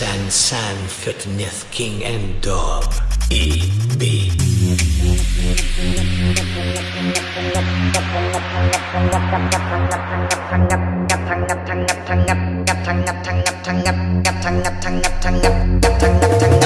San San Fitness King and Dog E.B. Welcome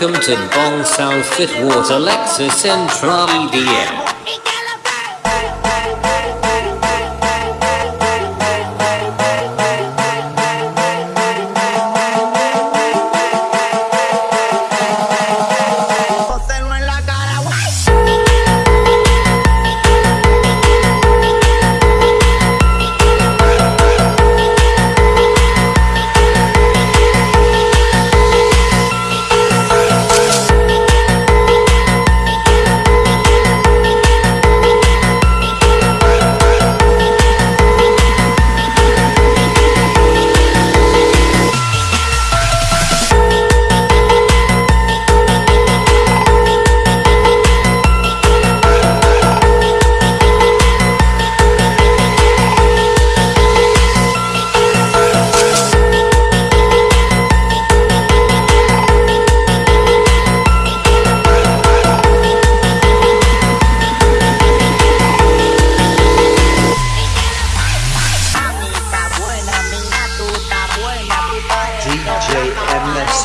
Welcome to Bong South Fitwater Lexus Central EDM.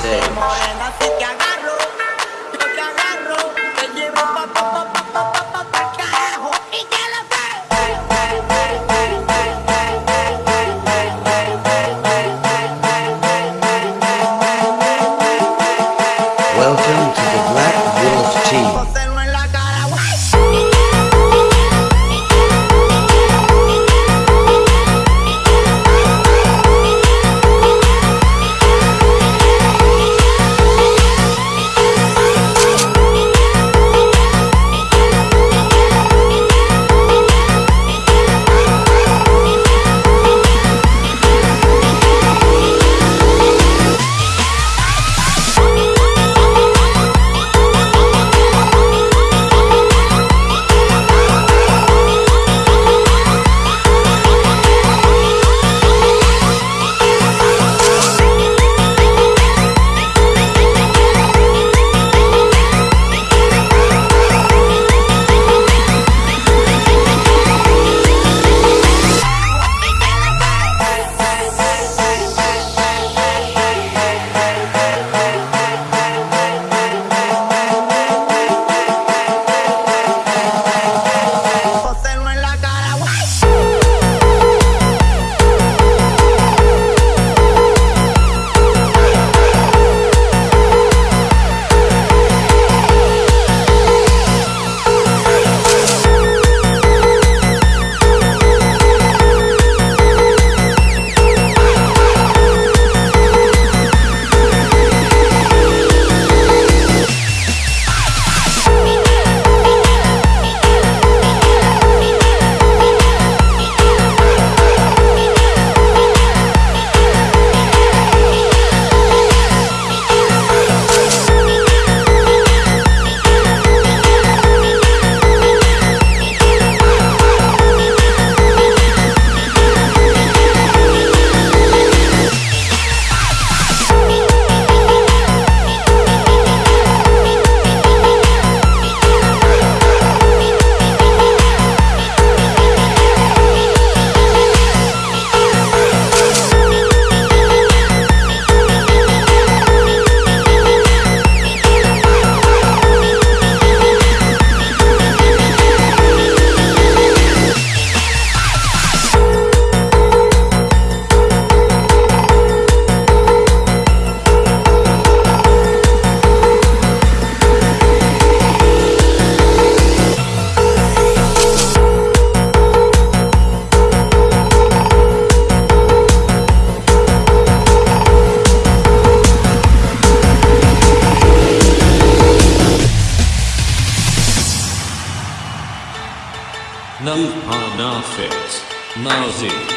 say. Náusea.